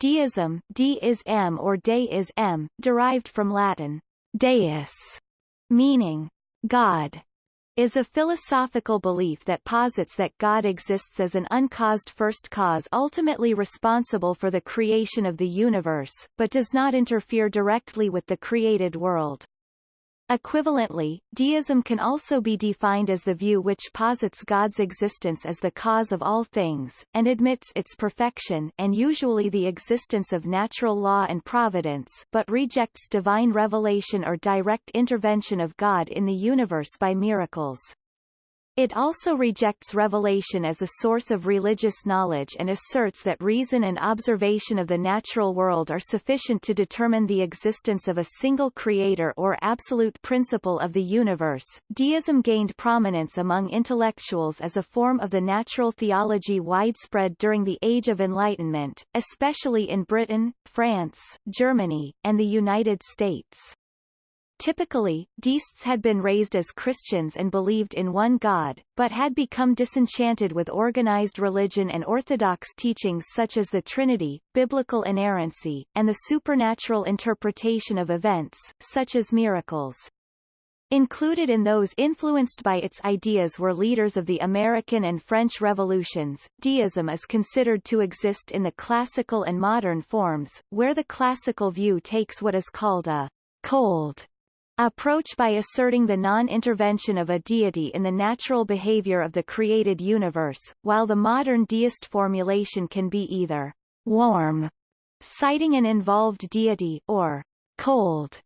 Deism, D is M or De is M, derived from Latin deus, meaning God, is a philosophical belief that posits that God exists as an uncaused first cause ultimately responsible for the creation of the universe, but does not interfere directly with the created world. Equivalently, deism can also be defined as the view which posits God's existence as the cause of all things, and admits its perfection and usually the existence of natural law and providence but rejects divine revelation or direct intervention of God in the universe by miracles. It also rejects revelation as a source of religious knowledge and asserts that reason and observation of the natural world are sufficient to determine the existence of a single creator or absolute principle of the universe. Deism gained prominence among intellectuals as a form of the natural theology widespread during the Age of Enlightenment, especially in Britain, France, Germany, and the United States. Typically, deists had been raised as Christians and believed in one God, but had become disenchanted with organized religion and orthodox teachings such as the Trinity, biblical inerrancy, and the supernatural interpretation of events, such as miracles. Included in those influenced by its ideas were leaders of the American and French revolutions. Deism is considered to exist in the classical and modern forms, where the classical view takes what is called a cold approach by asserting the non-intervention of a deity in the natural behavior of the created universe, while the modern deist formulation can be either warm, citing an involved deity, or cold,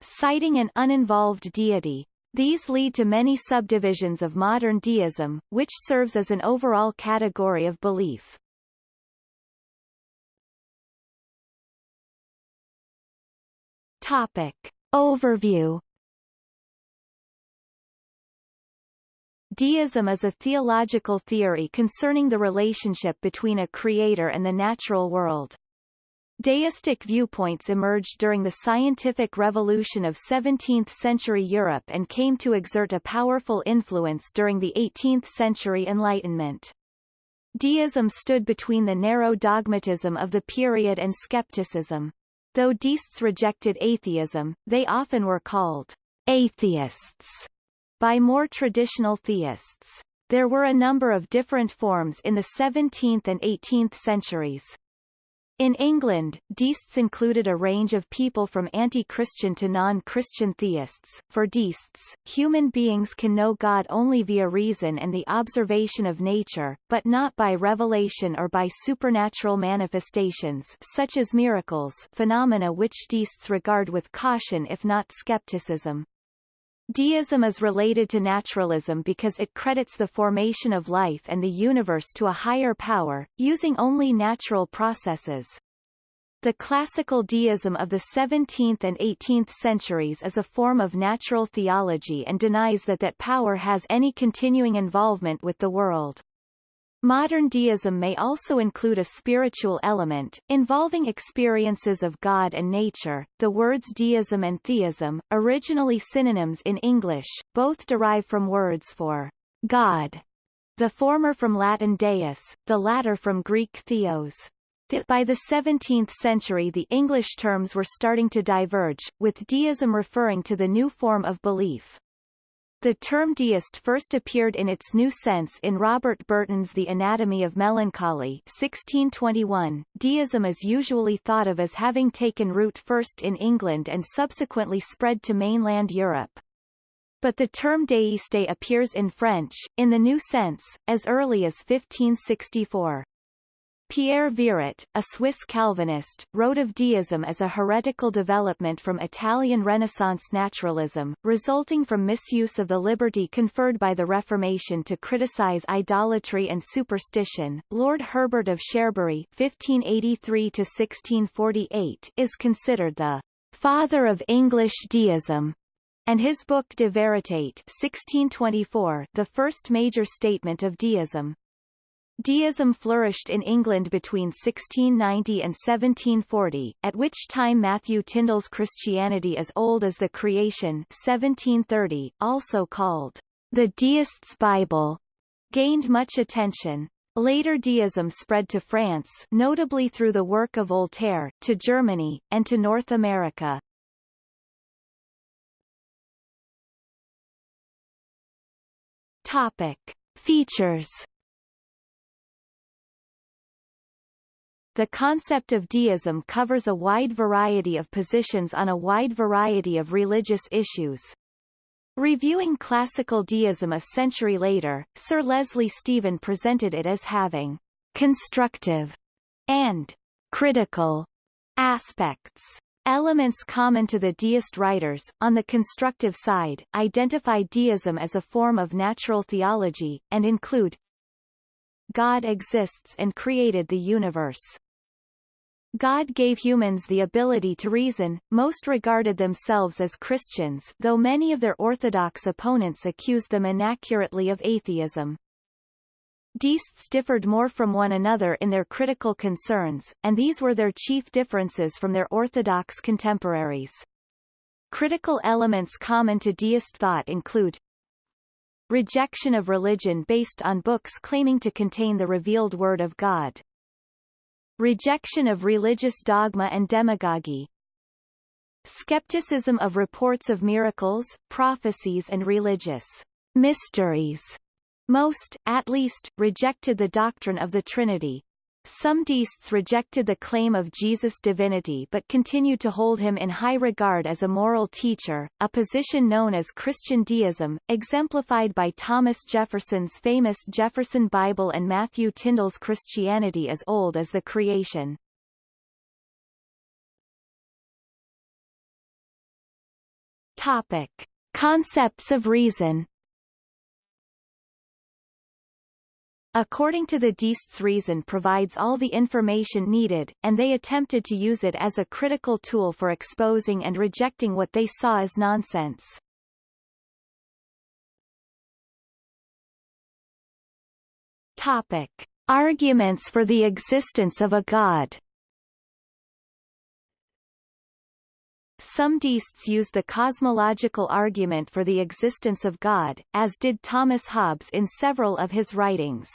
citing an uninvolved deity. These lead to many subdivisions of modern deism, which serves as an overall category of belief. Topic. Overview Deism is a theological theory concerning the relationship between a creator and the natural world. Deistic viewpoints emerged during the scientific revolution of 17th-century Europe and came to exert a powerful influence during the 18th-century Enlightenment. Deism stood between the narrow dogmatism of the period and skepticism. Though deists rejected atheism, they often were called atheists by more traditional theists. There were a number of different forms in the 17th and 18th centuries. In England, deists included a range of people from anti-Christian to non-Christian theists. For deists, human beings can know God only via reason and the observation of nature, but not by revelation or by supernatural manifestations such as miracles phenomena which deists regard with caution if not skepticism. Deism is related to naturalism because it credits the formation of life and the universe to a higher power, using only natural processes. The classical deism of the 17th and 18th centuries is a form of natural theology and denies that that power has any continuing involvement with the world. Modern deism may also include a spiritual element, involving experiences of God and nature. The words deism and theism, originally synonyms in English, both derive from words for God, the former from Latin deus, the latter from Greek theos. By the 17th century the English terms were starting to diverge, with deism referring to the new form of belief. The term deist first appeared in its new sense in Robert Burton's The Anatomy of Melancholy 1621. Deism is usually thought of as having taken root first in England and subsequently spread to mainland Europe. But the term deiste appears in French, in the new sense, as early as 1564. Pierre Viret, a Swiss Calvinist, wrote of deism as a heretical development from Italian Renaissance naturalism, resulting from misuse of the liberty conferred by the Reformation to criticize idolatry and superstition. Lord Herbert of Cherbury (1583–1648) is considered the father of English deism, and his book De Veritate (1624), the first major statement of deism. Deism flourished in England between 1690 and 1740, at which time Matthew Tindal's Christianity as Old as the Creation 1730, also called the Deist's Bible, gained much attention. Later deism spread to France notably through the work of Voltaire, to Germany, and to North America. Topic. Features The concept of deism covers a wide variety of positions on a wide variety of religious issues. Reviewing classical deism a century later, Sir Leslie Stephen presented it as having constructive and critical aspects. Elements common to the deist writers, on the constructive side, identify deism as a form of natural theology, and include God exists and created the universe. God gave humans the ability to reason, most regarded themselves as Christians though many of their orthodox opponents accused them inaccurately of atheism. Deists differed more from one another in their critical concerns, and these were their chief differences from their orthodox contemporaries. Critical elements common to deist thought include rejection of religion based on books claiming to contain the revealed word of God, Rejection of religious dogma and demagogy Skepticism of reports of miracles, prophecies and religious mysteries. Most, at least, rejected the doctrine of the Trinity. Some deists rejected the claim of Jesus' divinity but continued to hold him in high regard as a moral teacher, a position known as Christian deism, exemplified by Thomas Jefferson's famous Jefferson Bible and Matthew Tindal's Christianity as old as the creation. Topic. Concepts of reason According to the Deists reason provides all the information needed, and they attempted to use it as a critical tool for exposing and rejecting what they saw as nonsense. Topic. Arguments for the existence of a god Some deists use the cosmological argument for the existence of God, as did Thomas Hobbes in several of his writings.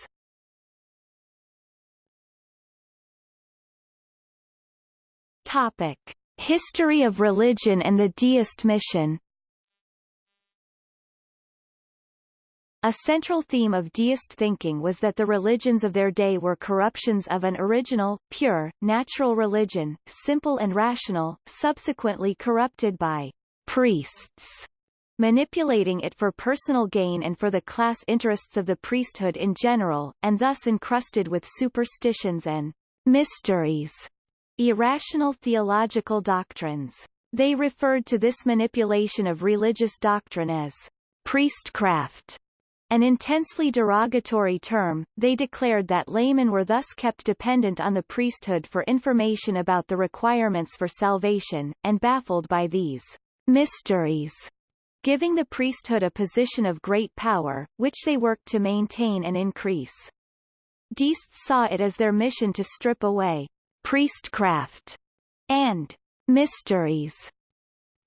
Topic. History of religion and the deist mission A central theme of deist thinking was that the religions of their day were corruptions of an original, pure, natural religion, simple and rational, subsequently corrupted by priests manipulating it for personal gain and for the class interests of the priesthood in general, and thus encrusted with superstitions and mysteries irrational theological doctrines. They referred to this manipulation of religious doctrine as priestcraft. An intensely derogatory term, they declared that laymen were thus kept dependent on the priesthood for information about the requirements for salvation, and baffled by these mysteries, giving the priesthood a position of great power, which they worked to maintain and increase. Deists saw it as their mission to strip away priestcraft, and mysteries.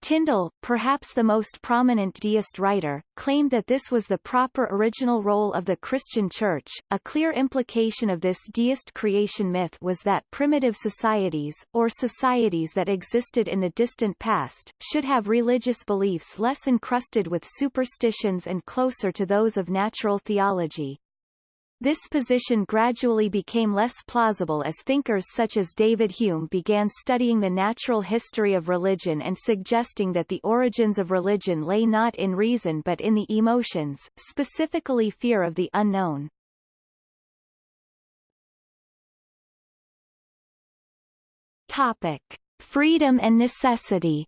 Tindal, perhaps the most prominent deist writer, claimed that this was the proper original role of the Christian Church. A clear implication of this deist creation myth was that primitive societies, or societies that existed in the distant past, should have religious beliefs less encrusted with superstitions and closer to those of natural theology. This position gradually became less plausible as thinkers such as David Hume began studying the natural history of religion and suggesting that the origins of religion lay not in reason but in the emotions, specifically fear of the unknown. Topic. Freedom and necessity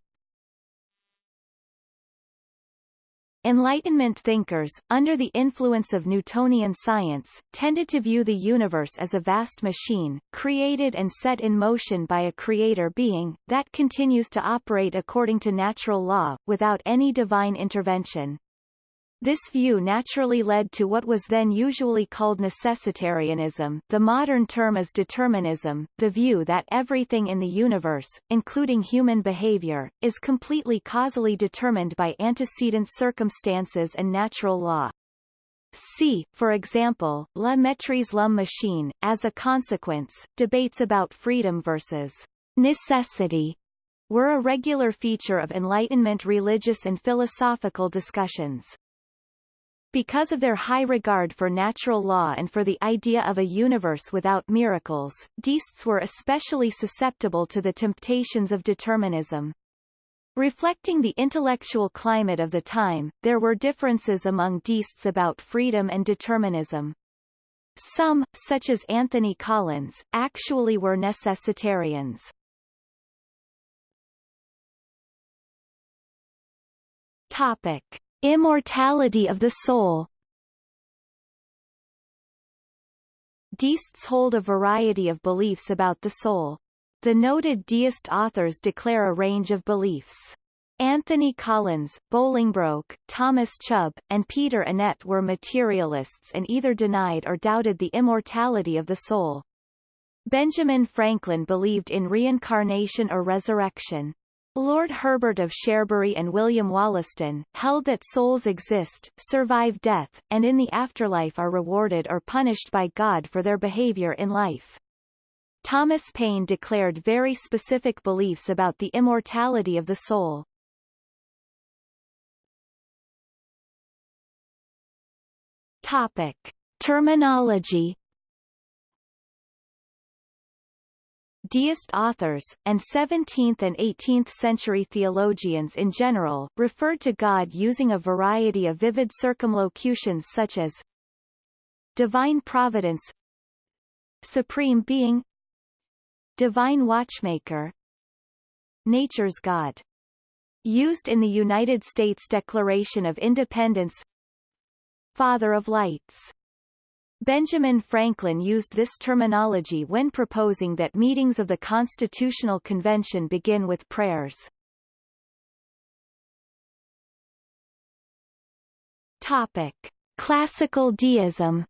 Enlightenment thinkers, under the influence of Newtonian science, tended to view the universe as a vast machine, created and set in motion by a creator being, that continues to operate according to natural law, without any divine intervention. This view naturally led to what was then usually called necessitarianism the modern term is determinism, the view that everything in the universe, including human behavior, is completely causally determined by antecedent circumstances and natural law. See, for example, La Mettrie's l'homme machine. As a consequence, debates about freedom versus necessity were a regular feature of Enlightenment religious and philosophical discussions. Because of their high regard for natural law and for the idea of a universe without miracles, deists were especially susceptible to the temptations of determinism. Reflecting the intellectual climate of the time, there were differences among deists about freedom and determinism. Some, such as Anthony Collins, actually were necessitarians. Topic. Immortality of the soul Deists hold a variety of beliefs about the soul. The noted deist authors declare a range of beliefs. Anthony Collins, Bolingbroke, Thomas Chubb, and Peter Annett were materialists and either denied or doubted the immortality of the soul. Benjamin Franklin believed in reincarnation or resurrection. Lord Herbert of Cherbury and William Wollaston, held that souls exist, survive death, and in the afterlife are rewarded or punished by God for their behavior in life. Thomas Paine declared very specific beliefs about the immortality of the soul. Topic. Terminology Deist authors, and 17th and 18th century theologians in general, referred to God using a variety of vivid circumlocutions such as divine providence supreme being Divine Watchmaker Nature's God. Used in the United States Declaration of Independence Father of Lights. Benjamin Franklin used this terminology when proposing that meetings of the Constitutional Convention begin with prayers. Topic. Classical deism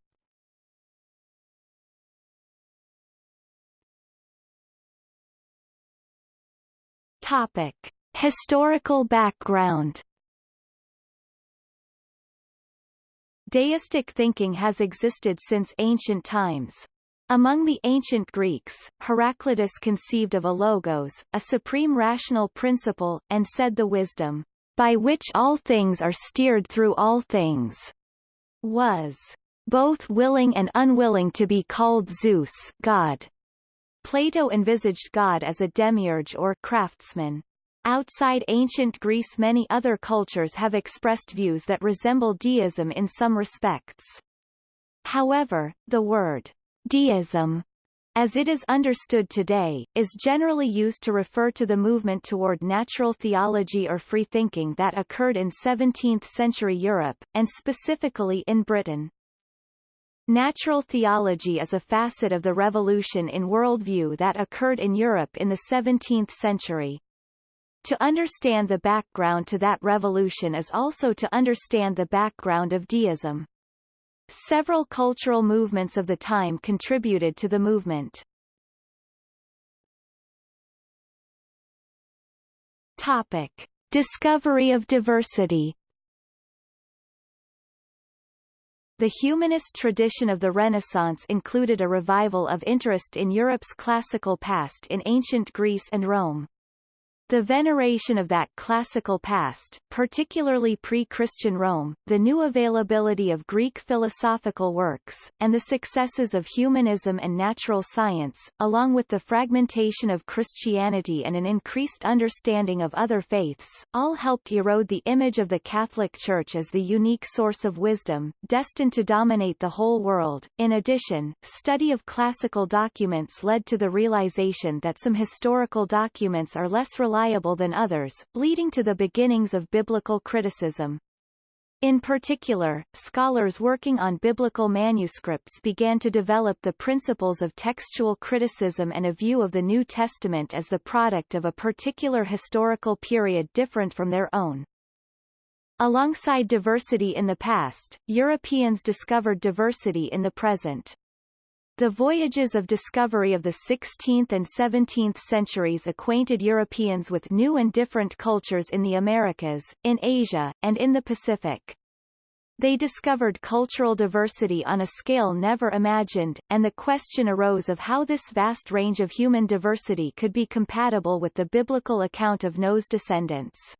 Topic. Historical background Deistic thinking has existed since ancient times. Among the ancient Greeks, Heraclitus conceived of a logos, a supreme rational principle, and said the wisdom, by which all things are steered through all things, was both willing and unwilling to be called Zeus God. Plato envisaged God as a demiurge or craftsman. Outside ancient Greece many other cultures have expressed views that resemble deism in some respects. However, the word deism as it is understood today, is generally used to refer to the movement toward natural theology or free thinking that occurred in 17th-century Europe, and specifically in Britain. Natural theology is a facet of the revolution in worldview that occurred in Europe in the 17th century. To understand the background to that revolution is also to understand the background of deism. Several cultural movements of the time contributed to the movement. Topic. Discovery of diversity The humanist tradition of the Renaissance included a revival of interest in Europe's classical past in ancient Greece and Rome. The veneration of that classical past, particularly pre-Christian Rome, the new availability of Greek philosophical works, and the successes of humanism and natural science, along with the fragmentation of Christianity and an increased understanding of other faiths, all helped erode the image of the Catholic Church as the unique source of wisdom, destined to dominate the whole world. In addition, study of classical documents led to the realization that some historical documents are less reliable reliable than others, leading to the beginnings of biblical criticism. In particular, scholars working on biblical manuscripts began to develop the principles of textual criticism and a view of the New Testament as the product of a particular historical period different from their own. Alongside diversity in the past, Europeans discovered diversity in the present. The voyages of discovery of the 16th and 17th centuries acquainted Europeans with new and different cultures in the Americas, in Asia, and in the Pacific. They discovered cultural diversity on a scale never imagined, and the question arose of how this vast range of human diversity could be compatible with the biblical account of Noah's descendants.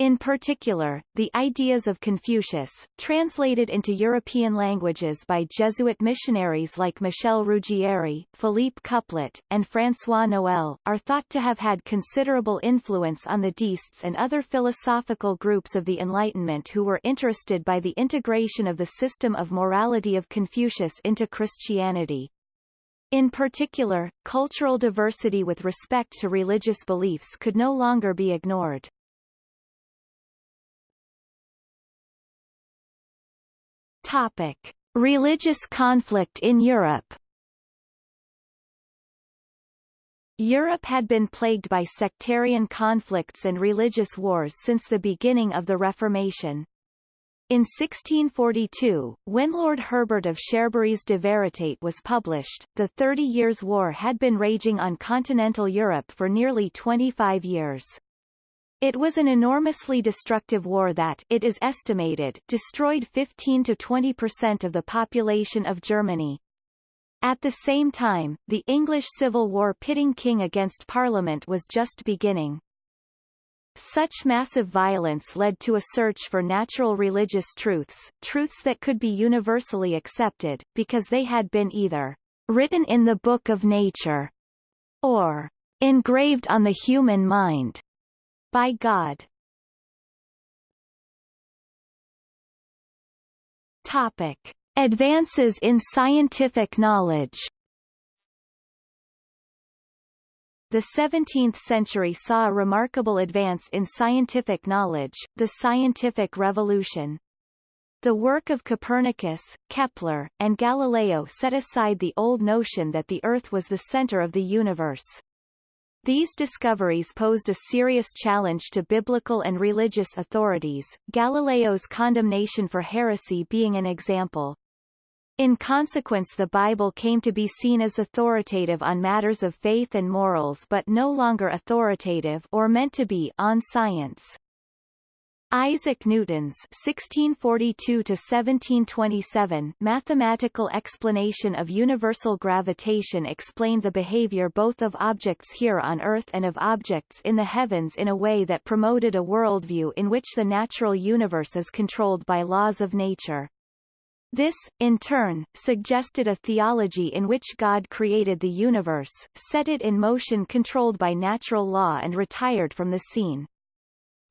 In particular, the ideas of Confucius, translated into European languages by Jesuit missionaries like Michel Ruggieri, Philippe Couplet, and François Noël, are thought to have had considerable influence on the deists and other philosophical groups of the Enlightenment who were interested by the integration of the system of morality of Confucius into Christianity. In particular, cultural diversity with respect to religious beliefs could no longer be ignored. Topic. Religious conflict in Europe Europe had been plagued by sectarian conflicts and religious wars since the beginning of the Reformation. In 1642, when Lord Herbert of Cherbury's De Veritate was published, the Thirty Years' War had been raging on continental Europe for nearly 25 years. It was an enormously destructive war that, it is estimated, destroyed 15 to 20 percent of the population of Germany. At the same time, the English Civil War pitting king against Parliament was just beginning. Such massive violence led to a search for natural religious truths, truths that could be universally accepted, because they had been either written in the book of nature or engraved on the human mind by God. Topic. Advances in scientific knowledge The 17th century saw a remarkable advance in scientific knowledge, the scientific revolution. The work of Copernicus, Kepler, and Galileo set aside the old notion that the Earth was the center of the universe. These discoveries posed a serious challenge to biblical and religious authorities, Galileo's condemnation for heresy being an example. In consequence the Bible came to be seen as authoritative on matters of faith and morals but no longer authoritative or meant to be on science. Isaac Newton's (1642–1727) mathematical explanation of universal gravitation explained the behavior both of objects here on Earth and of objects in the heavens in a way that promoted a worldview in which the natural universe is controlled by laws of nature. This, in turn, suggested a theology in which God created the universe, set it in motion controlled by natural law and retired from the scene.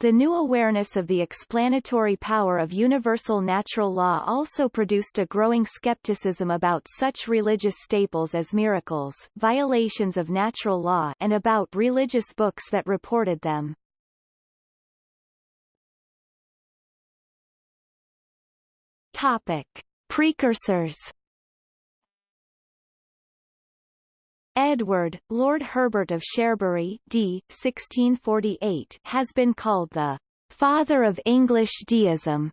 The new awareness of the explanatory power of universal natural law also produced a growing skepticism about such religious staples as miracles violations of natural law and about religious books that reported them. Topic. Precursors Edward, Lord Herbert of Cherbury d. 1648 has been called the father of English deism.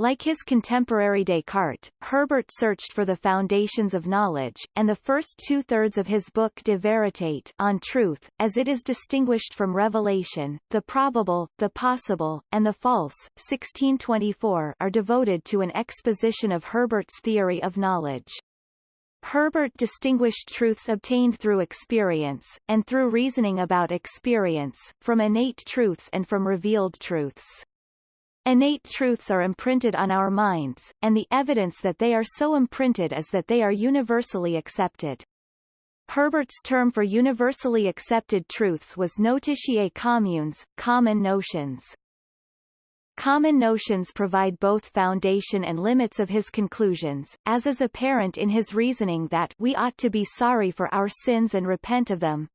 Like his contemporary Descartes, Herbert searched for the foundations of knowledge, and the first two-thirds of his book De Veritate on truth, as it is distinguished from revelation, the probable, the possible, and the false 1624 are devoted to an exposition of Herbert's theory of knowledge. Herbert distinguished truths obtained through experience, and through reasoning about experience, from innate truths and from revealed truths. Innate truths are imprinted on our minds, and the evidence that they are so imprinted is that they are universally accepted. Herbert's term for universally accepted truths was notitiae communes, common notions. Common notions provide both foundation and limits of his conclusions, as is apparent in his reasoning that we ought to be sorry for our sins and repent of them.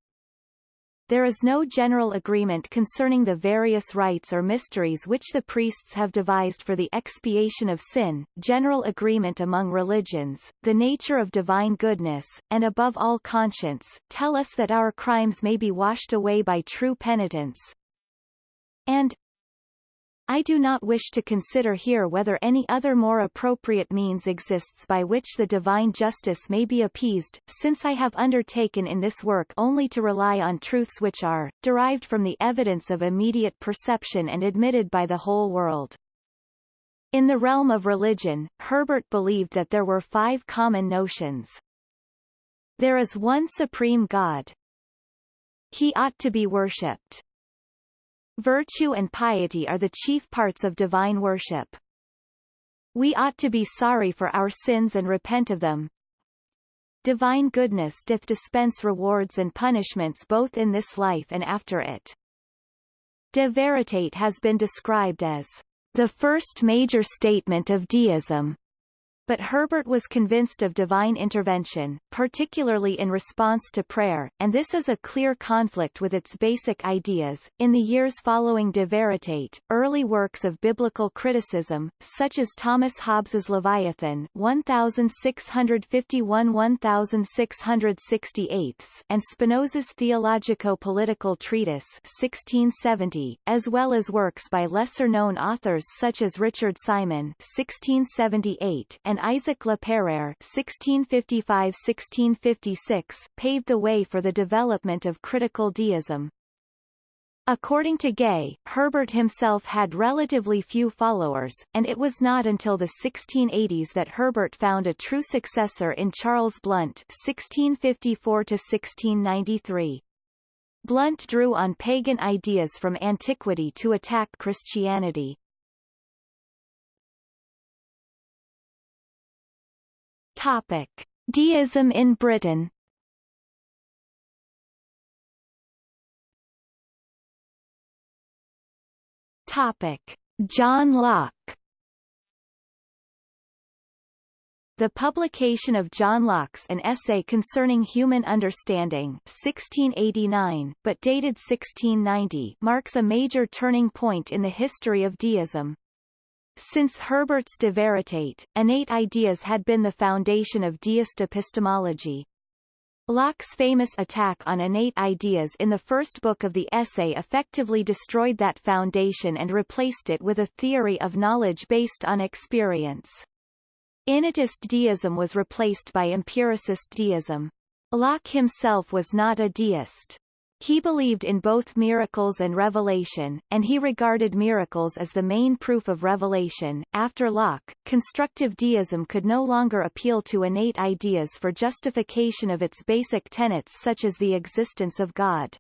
There is no general agreement concerning the various rites or mysteries which the priests have devised for the expiation of sin, general agreement among religions, the nature of divine goodness, and above all conscience, tell us that our crimes may be washed away by true penitence, and I do not wish to consider here whether any other more appropriate means exists by which the divine justice may be appeased, since I have undertaken in this work only to rely on truths which are, derived from the evidence of immediate perception and admitted by the whole world. In the realm of religion, Herbert believed that there were five common notions. There is one supreme God. He ought to be worshipped. Virtue and piety are the chief parts of divine worship. We ought to be sorry for our sins and repent of them. Divine goodness doth dispense rewards and punishments both in this life and after it. De Veritate has been described as the first major statement of deism, but Herbert was convinced of divine intervention, particularly in response to prayer, and this is a clear conflict with its basic ideas. In the years following De Veritate, early works of biblical criticism, such as Thomas Hobbes's Leviathan 1651-1668 and Spinoza's Theologico-Political Treatise 1670, as well as works by lesser-known authors such as Richard Simon 1678 and Isaac Le (1655–1656) paved the way for the development of critical deism. According to Gay, Herbert himself had relatively few followers, and it was not until the 1680s that Herbert found a true successor in Charles Blount (1654–1693). Blount drew on pagan ideas from antiquity to attack Christianity. Topic: Deism in Britain. Topic: John Locke. The publication of John Locke's An Essay Concerning Human Understanding 1689, but dated 1690 marks a major turning point in the history of deism. Since Herbert's De Veritate, innate ideas had been the foundation of deist epistemology. Locke's famous attack on innate ideas in the first book of the essay effectively destroyed that foundation and replaced it with a theory of knowledge based on experience. Innatist deism was replaced by empiricist deism. Locke himself was not a deist. He believed in both miracles and revelation, and he regarded miracles as the main proof of revelation. After Locke, constructive deism could no longer appeal to innate ideas for justification of its basic tenets such as the existence of God.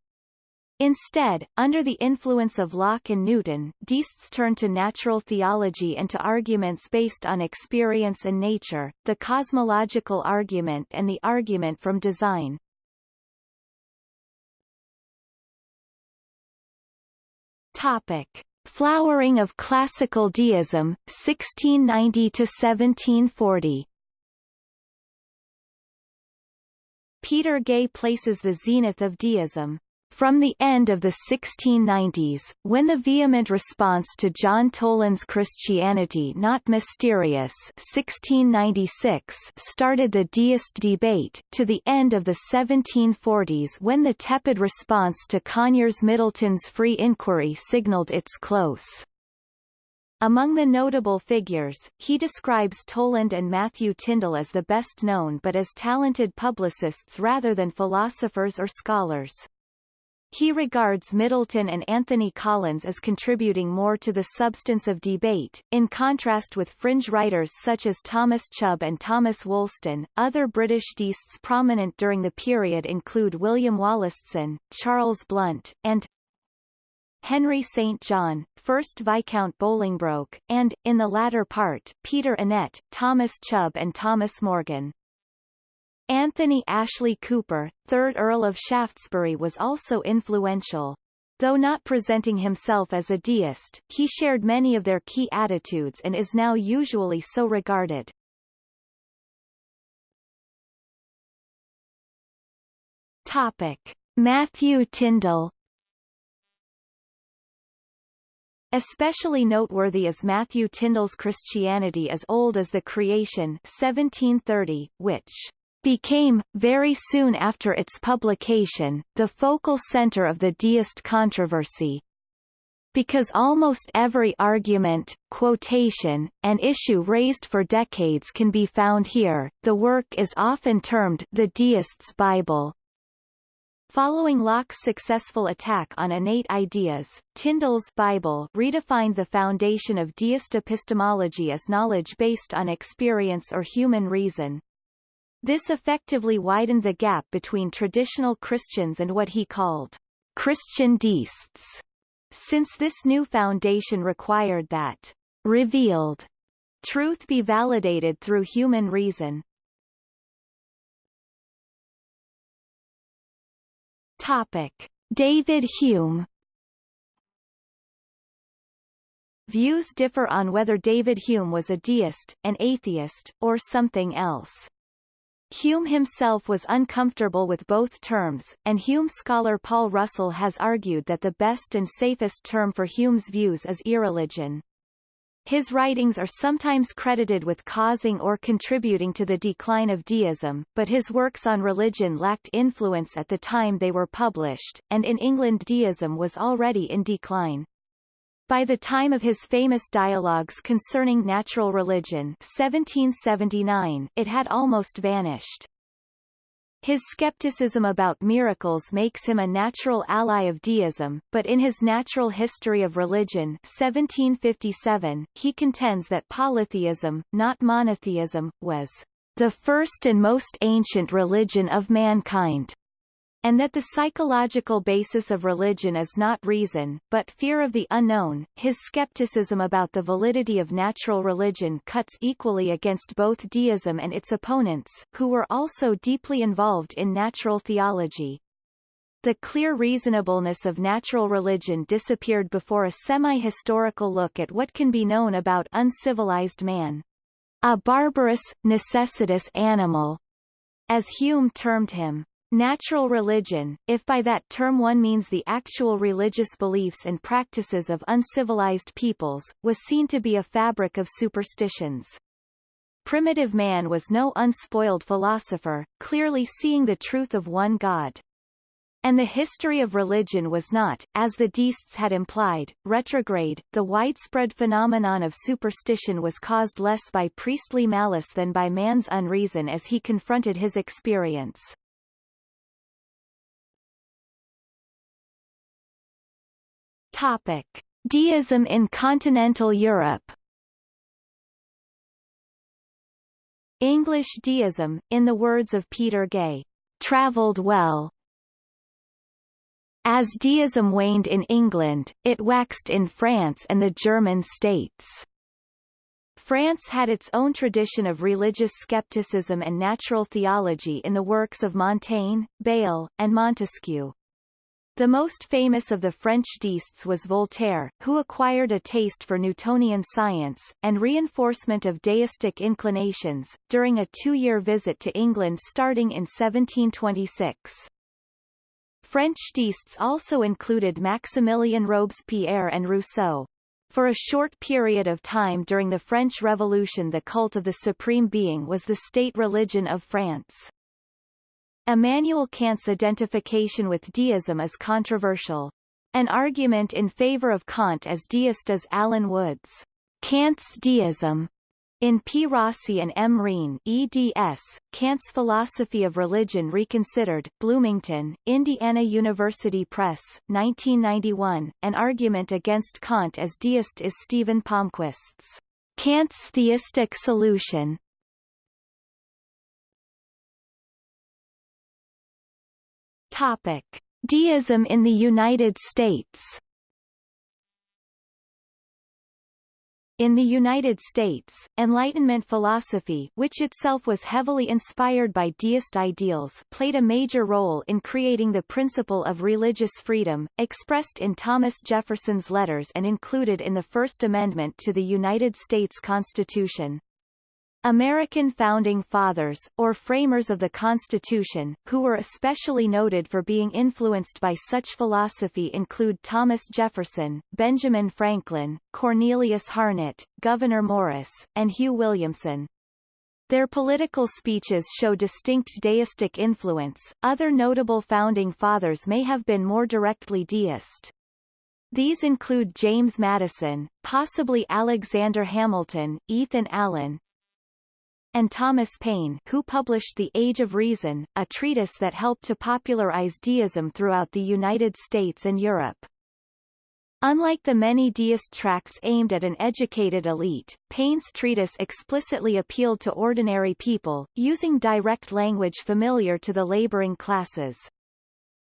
Instead, under the influence of Locke and Newton, deists turned to natural theology and to arguments based on experience and nature, the cosmological argument and the argument from design. Topic: Flowering of Classical Deism, 1690 to 1740. Peter Gay places the zenith of deism from the end of the 1690s, when the vehement response to John Toland's Christianity Not Mysterious 1696 started the deist debate, to the end of the 1740s when the tepid response to Conyers Middleton's Free Inquiry signaled its close. Among the notable figures, he describes Toland and Matthew Tindal as the best known but as talented publicists rather than philosophers or scholars. He regards Middleton and Anthony Collins as contributing more to the substance of debate, in contrast with fringe writers such as Thomas Chubb and Thomas Woolston. Other British deists prominent during the period include William Wollaston, Charles Blount, and Henry St. John, 1st Viscount Bolingbroke, and, in the latter part, Peter Annett, Thomas Chubb and Thomas Morgan. Anthony Ashley Cooper, 3rd Earl of Shaftesbury was also influential. Though not presenting himself as a deist, he shared many of their key attitudes and is now usually so regarded. Topic. Matthew Tindal Especially noteworthy is Matthew Tindal's Christianity as Old as the Creation 1730, which became, very soon after its publication, the focal center of the deist controversy. Because almost every argument, quotation, and issue raised for decades can be found here, the work is often termed the Deist's Bible. Following Locke's successful attack on innate ideas, Tindal's Bible redefined the foundation of deist epistemology as knowledge based on experience or human reason. This effectively widened the gap between traditional Christians and what he called Christian deists, since this new foundation required that revealed truth be validated through human reason. Topic. David Hume Views differ on whether David Hume was a deist, an atheist, or something else. Hume himself was uncomfortable with both terms, and Hume scholar Paul Russell has argued that the best and safest term for Hume's views is irreligion. His writings are sometimes credited with causing or contributing to the decline of deism, but his works on religion lacked influence at the time they were published, and in England deism was already in decline. By the time of his famous dialogues concerning natural religion 1779, it had almost vanished. His skepticism about miracles makes him a natural ally of deism, but in his Natural History of Religion 1757, he contends that polytheism, not monotheism, was the first and most ancient religion of mankind and that the psychological basis of religion is not reason, but fear of the unknown. His skepticism about the validity of natural religion cuts equally against both deism and its opponents, who were also deeply involved in natural theology. The clear reasonableness of natural religion disappeared before a semi-historical look at what can be known about uncivilized man. A barbarous, necessitous animal, as Hume termed him. Natural religion, if by that term one means the actual religious beliefs and practices of uncivilized peoples, was seen to be a fabric of superstitions. Primitive man was no unspoiled philosopher, clearly seeing the truth of one God. And the history of religion was not, as the deists had implied, retrograde. The widespread phenomenon of superstition was caused less by priestly malice than by man's unreason as he confronted his experience. Topic. Deism in continental Europe English deism, in the words of Peter Gay, travelled well. As deism waned in England, it waxed in France and the German states. France had its own tradition of religious skepticism and natural theology in the works of Montaigne, Bayle, and Montesquieu. The most famous of the French deists was Voltaire, who acquired a taste for Newtonian science, and reinforcement of deistic inclinations, during a two-year visit to England starting in 1726. French deists also included Maximilien Robespierre and Rousseau. For a short period of time during the French Revolution the cult of the Supreme Being was the state religion of France. Immanuel Kant's identification with deism is controversial. An argument in favor of Kant as deist is Allen Wood's Kant's Deism in P. Rossi and M. Wreen eds, Kant's Philosophy of Religion Reconsidered, Bloomington, Indiana University Press, 1991. An argument against Kant as deist is Stephen Palmquist's Kant's Theistic Solution, Topic: Deism in the United States. In the United States, Enlightenment philosophy which itself was heavily inspired by deist ideals played a major role in creating the principle of religious freedom, expressed in Thomas Jefferson's letters and included in the First Amendment to the United States Constitution. American Founding Fathers, or framers of the Constitution, who were especially noted for being influenced by such philosophy include Thomas Jefferson, Benjamin Franklin, Cornelius Harnett, Gouverneur Morris, and Hugh Williamson. Their political speeches show distinct deistic influence. Other notable founding fathers may have been more directly deist. These include James Madison, possibly Alexander Hamilton, Ethan Allen, and Thomas Paine who published The Age of Reason, a treatise that helped to popularize deism throughout the United States and Europe. Unlike the many deist tracts aimed at an educated elite, Paine's treatise explicitly appealed to ordinary people, using direct language familiar to the laboring classes.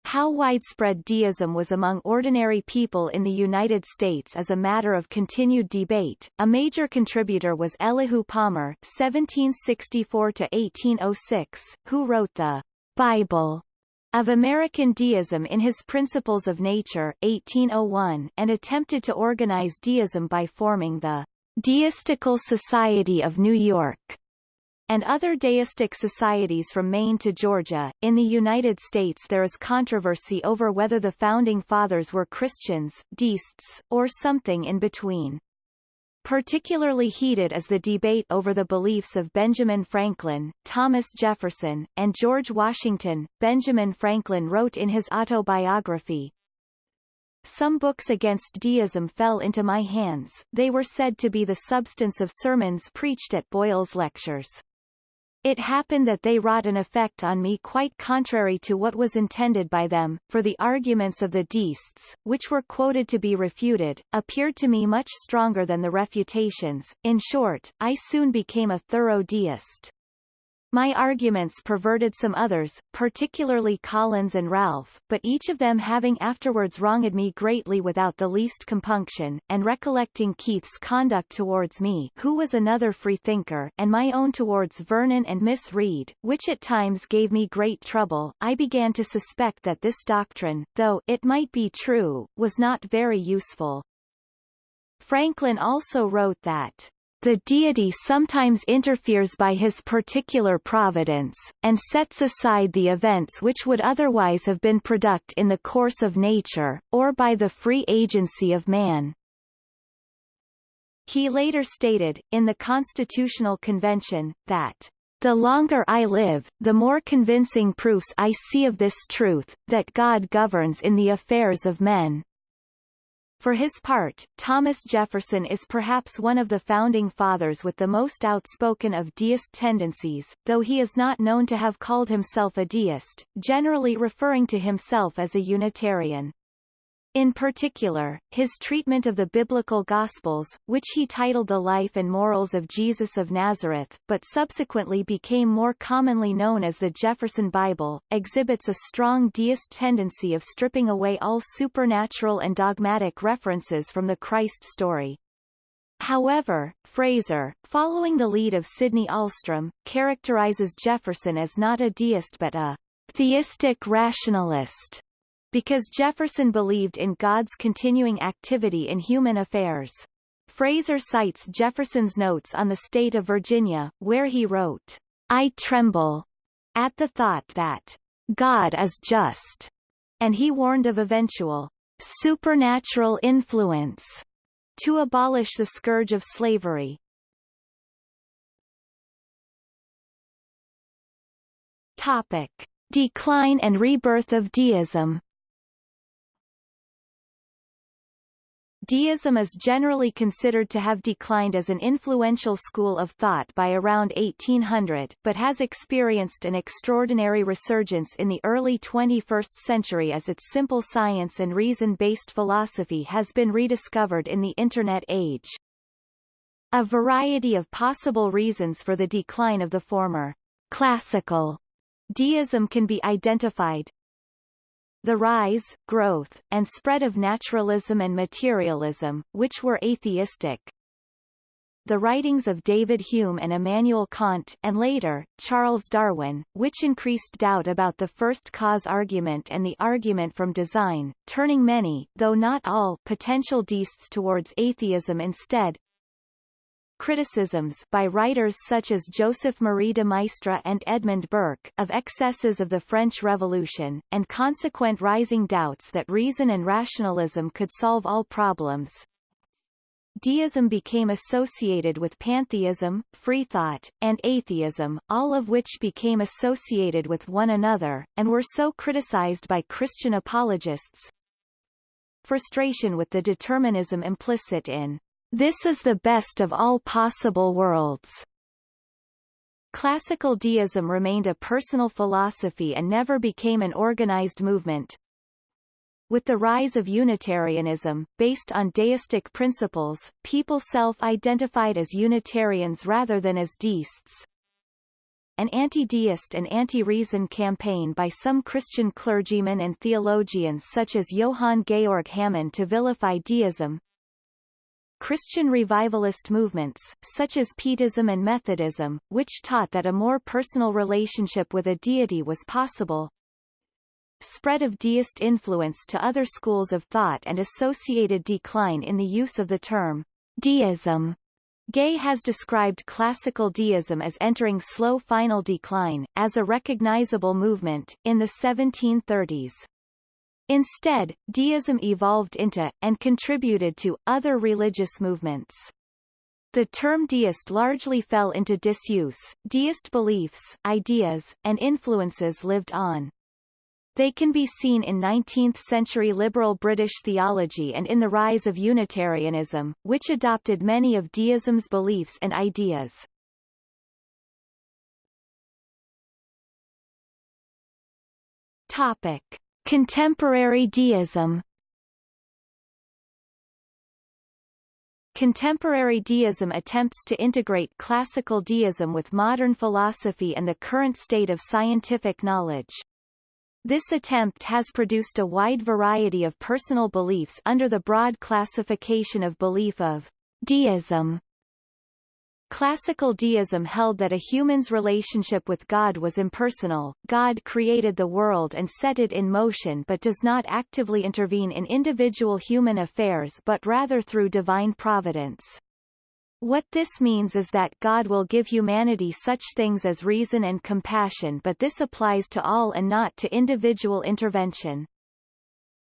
How widespread deism was among ordinary people in the United States is a matter of continued debate. A major contributor was Elihu Palmer (1764–1806), who wrote the Bible of American Deism in his Principles of Nature 1801 and attempted to organize deism by forming the Deistical Society of New York and other deistic societies from Maine to Georgia. In the United States there is controversy over whether the Founding Fathers were Christians, deists, or something in between. Particularly heated is the debate over the beliefs of Benjamin Franklin, Thomas Jefferson, and George Washington. Benjamin Franklin wrote in his autobiography, Some books against deism fell into my hands, they were said to be the substance of sermons preached at Boyle's lectures. It happened that they wrought an effect on me quite contrary to what was intended by them, for the arguments of the deists, which were quoted to be refuted, appeared to me much stronger than the refutations. In short, I soon became a thorough deist. My arguments perverted some others, particularly Collins and Ralph, but each of them having afterwards wronged me greatly without the least compunction, and recollecting Keith's conduct towards me who was another freethinker and my own towards Vernon and Miss Read, which at times gave me great trouble, I began to suspect that this doctrine, though it might be true, was not very useful. Franklin also wrote that the deity sometimes interferes by his particular providence, and sets aside the events which would otherwise have been product in the course of nature, or by the free agency of man. He later stated, in the Constitutional Convention, that the longer I live, the more convincing proofs I see of this truth, that God governs in the affairs of men. For his part, Thomas Jefferson is perhaps one of the founding fathers with the most outspoken of deist tendencies, though he is not known to have called himself a deist, generally referring to himself as a Unitarian. In particular, his treatment of the biblical Gospels, which he titled The Life and Morals of Jesus of Nazareth, but subsequently became more commonly known as the Jefferson Bible, exhibits a strong deist tendency of stripping away all supernatural and dogmatic references from the Christ story. However, Fraser, following the lead of Sidney Ahlstrom, characterizes Jefferson as not a deist but a theistic rationalist because Jefferson believed in God's continuing activity in human affairs. Fraser cites Jefferson's notes on the state of Virginia, where he wrote, I tremble at the thought that God is just, and he warned of eventual supernatural influence to abolish the scourge of slavery. Topic. Decline and rebirth of deism Deism is generally considered to have declined as an influential school of thought by around 1800 but has experienced an extraordinary resurgence in the early 21st century as its simple science and reason-based philosophy has been rediscovered in the Internet age. A variety of possible reasons for the decline of the former classical deism can be identified, the rise, growth, and spread of naturalism and materialism, which were atheistic. The writings of David Hume and Immanuel Kant and later, Charles Darwin, which increased doubt about the first cause argument and the argument from design, turning many, though not all, potential deists towards atheism instead, criticisms by writers such as Joseph-Marie de Maistre and Edmund Burke of excesses of the French Revolution, and consequent rising doubts that reason and rationalism could solve all problems. Deism became associated with pantheism, freethought, and atheism, all of which became associated with one another, and were so criticized by Christian apologists. Frustration with the determinism implicit in this is the best of all possible worlds. Classical deism remained a personal philosophy and never became an organized movement. With the rise of Unitarianism, based on deistic principles, people self-identified as Unitarians rather than as deists. An anti-deist and anti-reason campaign by some Christian clergymen and theologians such as Johann Georg Hamann to vilify deism, Christian revivalist movements, such as Pietism and Methodism, which taught that a more personal relationship with a deity was possible. Spread of deist influence to other schools of thought and associated decline in the use of the term deism. Gay has described classical deism as entering slow final decline, as a recognizable movement, in the 1730s. Instead, deism evolved into, and contributed to, other religious movements. The term deist largely fell into disuse, deist beliefs, ideas, and influences lived on. They can be seen in 19th-century liberal British theology and in the rise of Unitarianism, which adopted many of deism's beliefs and ideas. Topic. Contemporary deism Contemporary deism attempts to integrate classical deism with modern philosophy and the current state of scientific knowledge. This attempt has produced a wide variety of personal beliefs under the broad classification of belief of deism. Classical deism held that a human's relationship with God was impersonal, God created the world and set it in motion but does not actively intervene in individual human affairs but rather through divine providence. What this means is that God will give humanity such things as reason and compassion but this applies to all and not to individual intervention.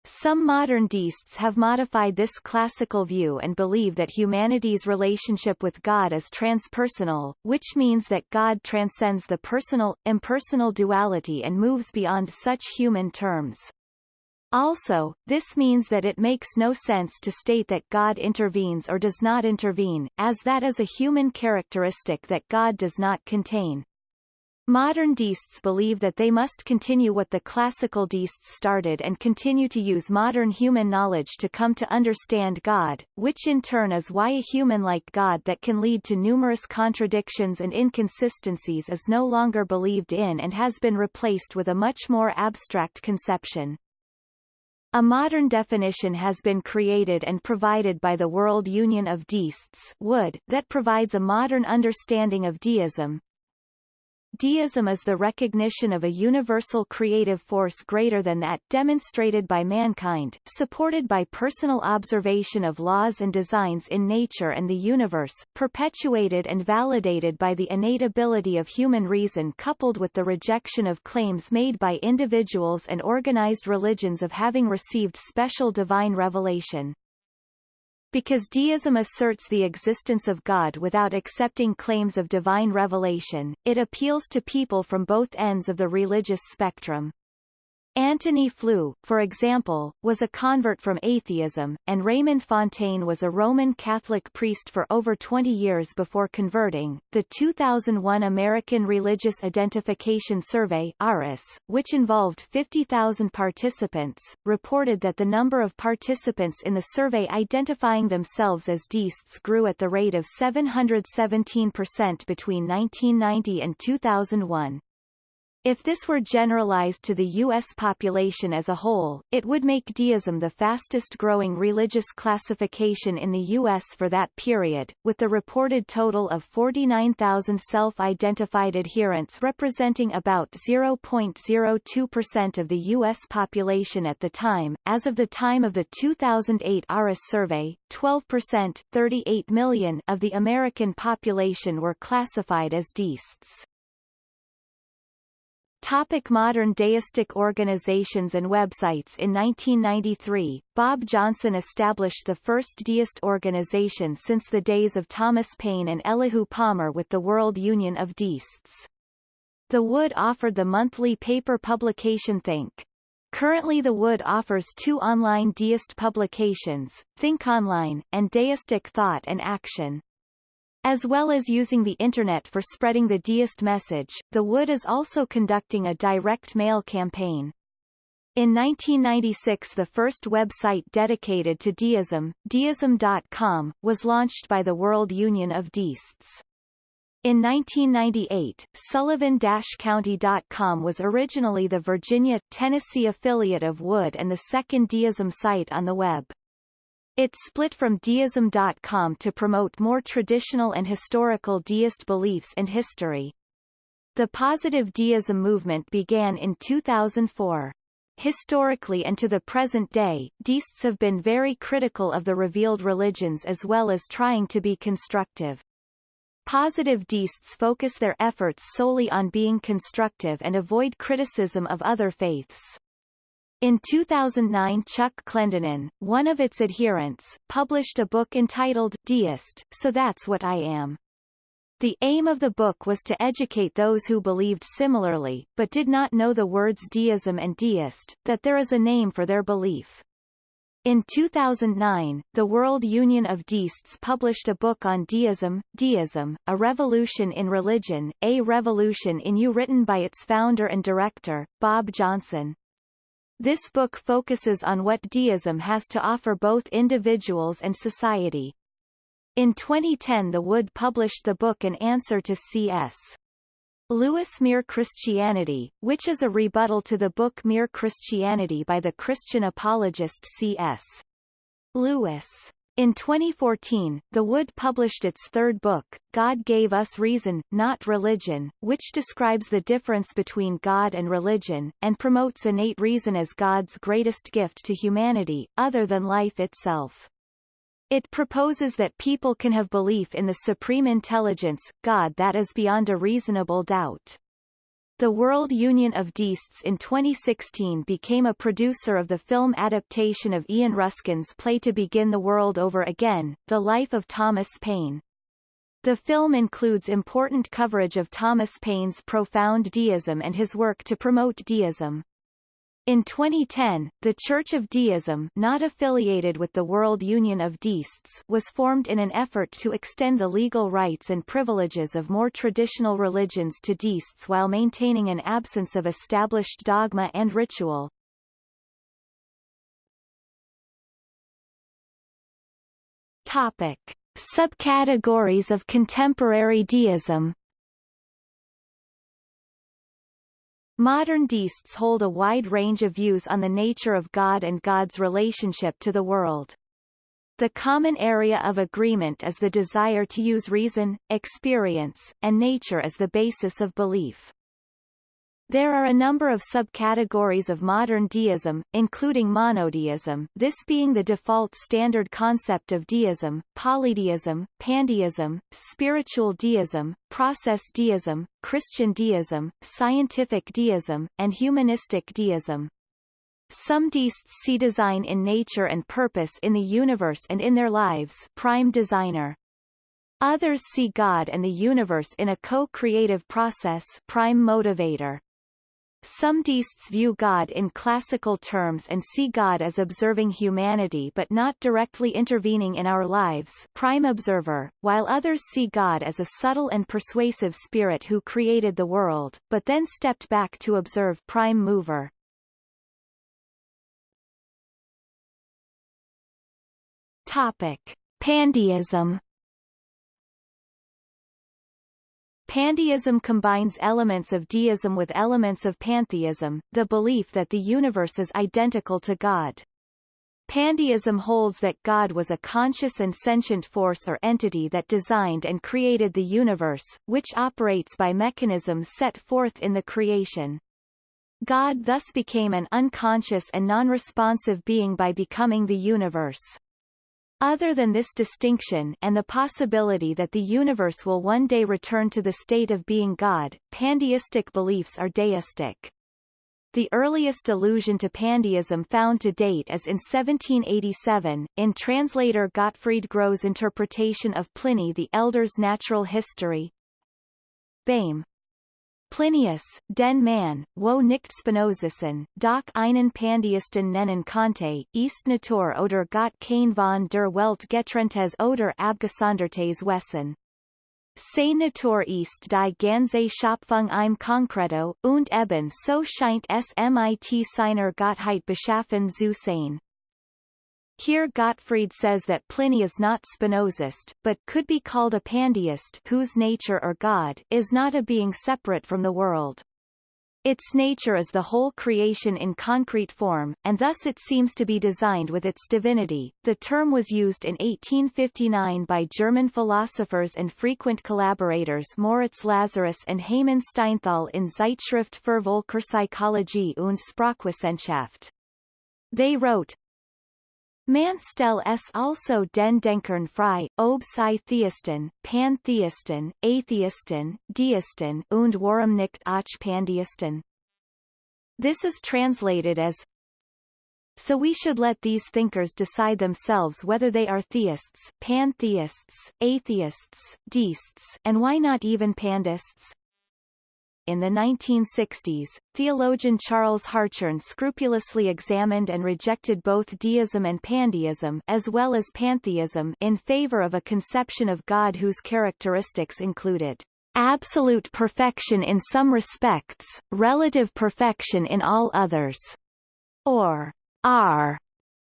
Some modern deists have modified this classical view and believe that humanity's relationship with God is transpersonal, which means that God transcends the personal-impersonal duality and moves beyond such human terms. Also, this means that it makes no sense to state that God intervenes or does not intervene, as that is a human characteristic that God does not contain. Modern deists believe that they must continue what the classical deists started and continue to use modern human knowledge to come to understand God, which in turn is why a human like God that can lead to numerous contradictions and inconsistencies is no longer believed in and has been replaced with a much more abstract conception. A modern definition has been created and provided by the World Union of Deists WUD, that provides a modern understanding of deism, Deism is the recognition of a universal creative force greater than that demonstrated by mankind, supported by personal observation of laws and designs in nature and the universe, perpetuated and validated by the innate ability of human reason coupled with the rejection of claims made by individuals and organized religions of having received special divine revelation. Because deism asserts the existence of God without accepting claims of divine revelation, it appeals to people from both ends of the religious spectrum. Antony Flew, for example, was a convert from atheism, and Raymond Fontaine was a Roman Catholic priest for over 20 years before converting. The 2001 American Religious Identification Survey (ARIS), which involved 50,000 participants, reported that the number of participants in the survey identifying themselves as deists grew at the rate of 717% between 1990 and 2001. If this were generalized to the U.S. population as a whole, it would make deism the fastest-growing religious classification in the U.S. for that period, with the reported total of 49,000 self-identified adherents representing about 0.02% of the U.S. population at the time. As of the time of the 2008 ARIS survey, 12% 38 million of the American population were classified as deists. Topic modern deistic organizations and websites In 1993, Bob Johnson established the first deist organization since the days of Thomas Paine and Elihu Palmer with the World Union of Deists. The WUD offered the monthly paper publication Think. Currently the WUD offers two online deist publications, Think Online, and Deistic Thought and Action. As well as using the Internet for spreading the deist message, the WUD is also conducting a direct mail campaign. In 1996 the first website dedicated to deism, deism.com, was launched by the World Union of Deists. In 1998, Sullivan-County.com was originally the Virginia, Tennessee affiliate of WUD and the second deism site on the web. It split from deism.com to promote more traditional and historical deist beliefs and history. The positive deism movement began in 2004. Historically and to the present day, deists have been very critical of the revealed religions as well as trying to be constructive. Positive deists focus their efforts solely on being constructive and avoid criticism of other faiths. In 2009 Chuck Clendenin, one of its adherents, published a book entitled Deist, So That's What I Am. The aim of the book was to educate those who believed similarly, but did not know the words deism and deist, that there is a name for their belief. In 2009, the World Union of Deists published a book on deism, Deism, A Revolution in Religion, A Revolution in You written by its founder and director, Bob Johnson. This book focuses on what deism has to offer both individuals and society. In 2010 The WUD published the book An answer to C.S. Lewis Mere Christianity, which is a rebuttal to the book Mere Christianity by the Christian apologist C.S. Lewis. In 2014, The WUD published its third book, God Gave Us Reason, Not Religion, which describes the difference between God and religion, and promotes innate reason as God's greatest gift to humanity, other than life itself. It proposes that people can have belief in the supreme intelligence, God that is beyond a reasonable doubt. The World Union of Deists in 2016 became a producer of the film adaptation of Ian Ruskin's play To Begin the World Over Again, The Life of Thomas Paine. The film includes important coverage of Thomas Paine's profound deism and his work to promote deism. In 2010, the Church of Deism not affiliated with the World Union of Deists was formed in an effort to extend the legal rights and privileges of more traditional religions to deists while maintaining an absence of established dogma and ritual. Topic. Subcategories of contemporary deism Modern deists hold a wide range of views on the nature of God and God's relationship to the world. The common area of agreement is the desire to use reason, experience, and nature as the basis of belief. There are a number of subcategories of modern deism, including monodeism this being the default standard concept of deism, polydeism, pandeism, spiritual deism, process deism, Christian deism, scientific deism, and humanistic deism. Some deists see design in nature and purpose in the universe and in their lives prime designer. Others see God and the universe in a co-creative process prime motivator. Some deists view God in classical terms and see God as observing humanity but not directly intervening in our lives prime observer, while others see God as a subtle and persuasive spirit who created the world, but then stepped back to observe prime mover. Topic. Pandeism Pandeism combines elements of deism with elements of pantheism, the belief that the universe is identical to God. Pandeism holds that God was a conscious and sentient force or entity that designed and created the universe, which operates by mechanisms set forth in the creation. God thus became an unconscious and non-responsive being by becoming the universe. Other than this distinction and the possibility that the universe will one day return to the state of being God, pandeistic beliefs are deistic. The earliest allusion to pandeism found to date is in 1787, in translator Gottfried Große's interpretation of Pliny the Elder's Natural History. Bame, Plinius, den Mann, wo nicht Spinozisten, doch einen Pandeisten nennen konnte, ist Natur oder Gott kein von der Welt getrenntes oder abgesondertes Wesen. Sei Natur ist die ganze Schöpfung im Konkreto, und eben so scheint es mit seiner Gottheit beschaffen zu sein. Here Gottfried says that Pliny is not Spinozist, but could be called a pandeist whose nature or God is not a being separate from the world. Its nature is the whole creation in concrete form, and thus it seems to be designed with its divinity. The term was used in 1859 by German philosophers and frequent collaborators Moritz Lazarus and Heymann Steinthal in Zeitschrift für Völkerpsychologie und Sprachwissenschaft. They wrote, Man stell es also den Denkern frei, ob sie Theisten, Pantheisten, Atheisten, Deisten und warum nicht auch Pandeisten. This is translated as So we should let these thinkers decide themselves whether they are theists, pantheists, atheists, deists, and why not even pandeists? In the 1960s, theologian Charles Hartshorne scrupulously examined and rejected both deism and pandeism as well as pantheism in favor of a conception of God whose characteristics included absolute perfection in some respects, relative perfection in all others, or R,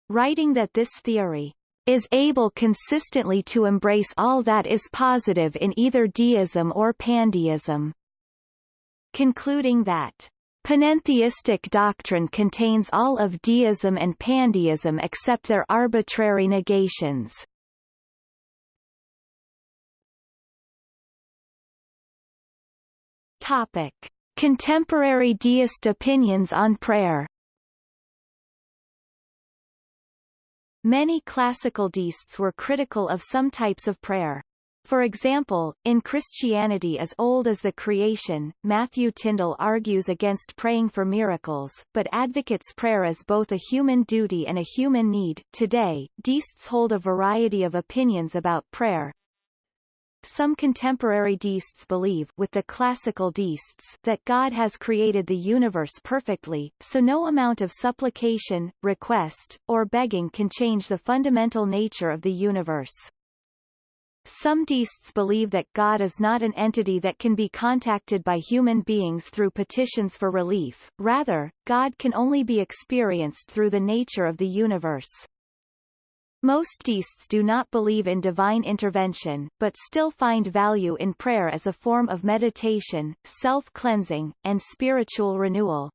writing that this theory is able consistently to embrace all that is positive in either deism or pandeism concluding that Panentheistic doctrine contains all of deism and pandeism except their arbitrary negations. Topic: Contemporary deist opinions on prayer. Many classical deists were critical of some types of prayer. For example, in Christianity as old as the creation, Matthew Tindal argues against praying for miracles, but advocates prayer as both a human duty and a human need. Today, deists hold a variety of opinions about prayer. Some contemporary deists believe with the classical deists that God has created the universe perfectly, so no amount of supplication, request, or begging can change the fundamental nature of the universe. Some deists believe that God is not an entity that can be contacted by human beings through petitions for relief, rather, God can only be experienced through the nature of the universe. Most deists do not believe in divine intervention, but still find value in prayer as a form of meditation, self-cleansing, and spiritual renewal.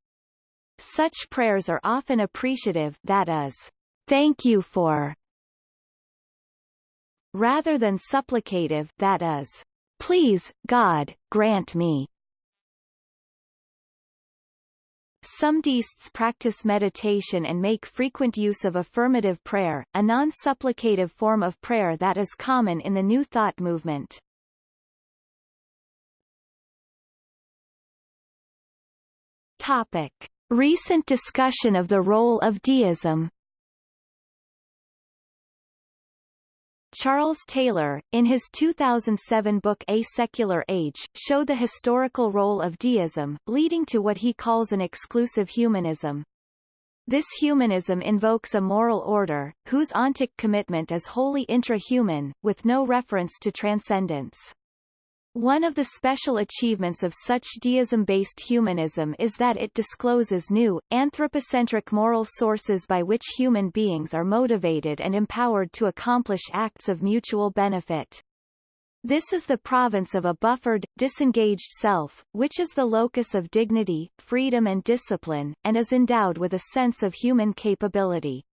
Such prayers are often appreciative that is, thank you for, rather than supplicative that is, Please, God, grant me. Some deists practice meditation and make frequent use of affirmative prayer, a non-supplicative form of prayer that is common in the New Thought movement. Topic. Recent discussion of the role of deism Charles Taylor, in his 2007 book A Secular Age, showed the historical role of deism, leading to what he calls an exclusive humanism. This humanism invokes a moral order, whose ontic commitment is wholly intra-human, with no reference to transcendence. One of the special achievements of such deism-based humanism is that it discloses new, anthropocentric moral sources by which human beings are motivated and empowered to accomplish acts of mutual benefit. This is the province of a buffered, disengaged self, which is the locus of dignity, freedom and discipline, and is endowed with a sense of human capability.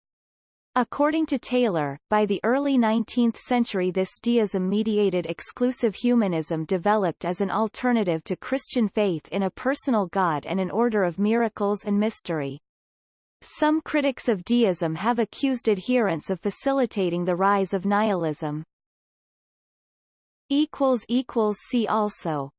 According to Taylor, by the early 19th century this deism-mediated exclusive humanism developed as an alternative to Christian faith in a personal God and an order of miracles and mystery. Some critics of deism have accused adherents of facilitating the rise of nihilism. See also